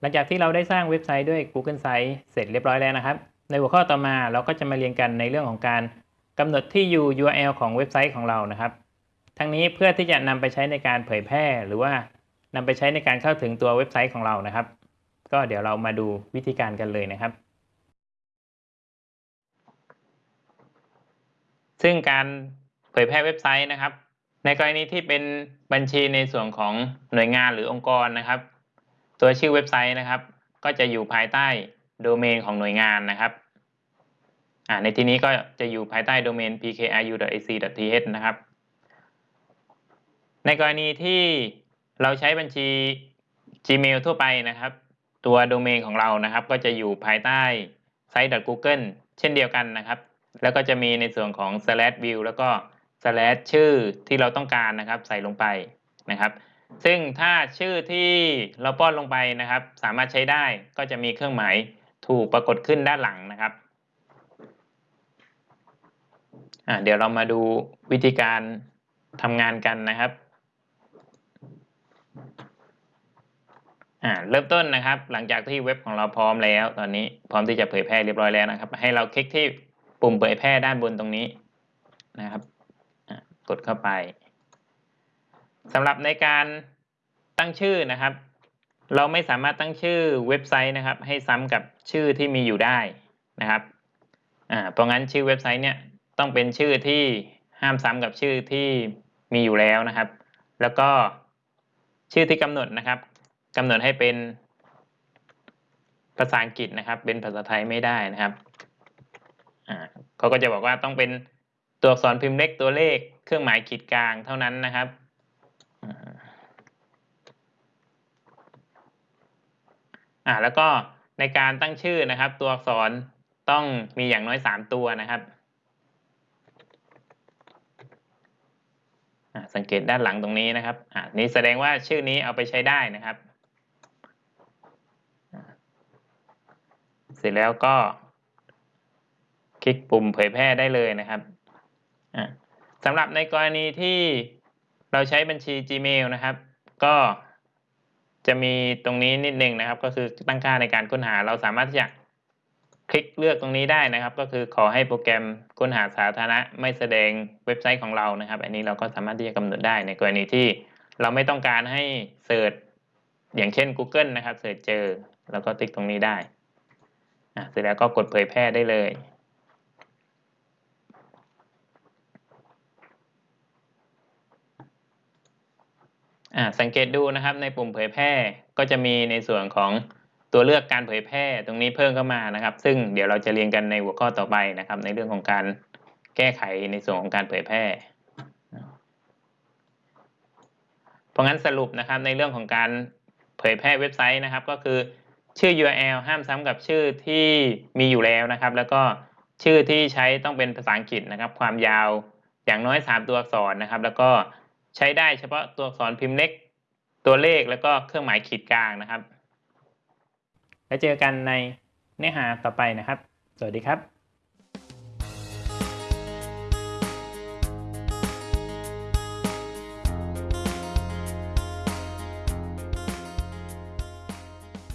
หลังจากที่เราได้สร้างเว็บไซต์ด้วย Google Sites เสร็จเรียบร้อยแล้วนะครับ ในหัวข้อต่อมาเราก็จะมาเรียนกันในเรื่องของการกำหนดที่อยู่ URL ของเว็บไซต์ของเรานะครับ ทั้งนี้เพื่อที่จะนำไปใช้ในการเผยแพร่ หรือว่านำไปใช้ในการเข้าถึงตัวเว็บไซต์ของเรานะครับ ก็เดี๋ยวเรามาดูวิธีการกันเลยนะครับ ซึ่งการเผยแพร่เว็บไซต์นะครับ ในกรณีที่เป็นบัญชีในส่วนของหน่วยงานหรือองค์กรนะครับ ตัวชื่อเว็บไซต์นะครับ ก็จะอยู่ภายใต้โดเมนของหน่วยงานนะครับในที่นี้ก็จะอยู่ภายใต้โดเมน pkru.ac.th นะครับ ในกรณีที่เราใช้บัญชี Gmail ทั่วไปนะครับ ตัวโดเมนของเรานะครับ ก็จะอยู่ภายใต้ site.google เช่นเดียวกันนะครับ แล้วก็จะมีในส่วนของ slash view แล้วก็ slash ชื่อที่เราต้องการนะครับ ใส่ลงไปนะครับ ซึ่งถ้าชื่อที่เราป้อนลงไปนะครับ สามารถใช้ได้ก็จะมีเครื่องหมายถูกปรากฏขึ้นด้านหลังนะครับเดี๋ยวเรามาดูวิธีการทำงานกันนะครับเริ่มต้นนะครับ หลังจากที่เว็บของเราพร้อมแล้ว ตอนนี้พร้อมที่จะเผยแพร่เรียบร้อยแล้วนะครับ ให้เราคลิกที่ปุ่มเผยแพร่ด้านบนตรงนี้นะครับกดเข้าไป สำหรับในการตั้งชื่อนะครับ เราไม่สามารถตั้งชื่อเว็บไซต์นะครับ ให้ซ้ำกับชื่อที่มีอยู่ได้นะครับอ่าเพราะงั้นชื่อเว็บไซต์เนี่ยต้องเป็นชื่อที่ห้ามซ้ำกับชื่อที่มีอยู่แล้วนะครับ แล้วก็ชื่อที่กำหนดนะครับกำหนดให้เป็นภาษาอังกฤษนะครับ เป็นภาษาไทยไม่ได้นะครับเขาก็จะบอกว่าต้องเป็นตัวอักษรพิมพ์เล็กตัวเลขเครื่องหมายขีดกลางเท่านั้นนะครับ อ่าแล้วก็ในการตั้งชื่อนะครับ ตัวอักษรต้องมีอย่างน้อยสามตัวนะครับ สังเกตด้านหลังตรงนี้นะครับอ่านี้แสดงว่าชื่อนี้เอาไปใช้ได้นะครับ เสร็จแล้วก็ คลิกปุ่มเผยแพร่ได้เลยนะครับสำหรับในกรณีที่เราใช้บัญชี Gmail นะครับ ก็ จะมีตรงนี้นิดนึงนะครับ ก็คือตั้งค่าในการค้นหาเราสามารถที่จะคลิกเลือกตรงนี้ได้นะครับ ก็คือขอให้โปรแกรมค้นหาสาธารณะไม่แสดงเว็บไซต์ของเรานะครับ อันนี้เราก็สามารถที่จะกำหนดได้ในกรณีที่เราไม่ต้องการให้เสิร์ชอย่างเช่น Google นะครับเสิร์ชเจอ แล้วก็ติ๊กตรงนี้ได้เสร็จแล้วก็กดเผยแพร่ได้เลย สังเกตดูนะครับในปุ่มเผยแพร่ก็จะมีในส่วนของตัวเลือกการเผยแพร่ตรงนี้เพิ่มเข้ามานะครับ ซึ่งเดี๋ยวเราจะเรียนกันในหัวข้อต่อไปนะครับ ในเรื่องของการแก้ไขในส่วนของการเผยแพร่ เพราะงั้นสรุปนะครับในเรื่องของการเผยแพร่เว็บไซต์นะครับ ก็คือชื่อ URL ห้ามซ้ำกับชื่อที่มีอยู่แล้วนะครับ แล้วก็ชื่อที่ใช้ต้องเป็นภาษาอังกฤษนะครับ ความยาวอย่างน้อย 3 ตัวอักษรนะครับ แล้วก็ ใช้ได้เฉพาะตัวอักษรพิมพ์เล็ก ตัวเลขแล้วก็เครื่องหมายขีดกลางนะครับ แล้วเจอกันในเนื้อหาต่อไปนะครับ สวัสดีครับ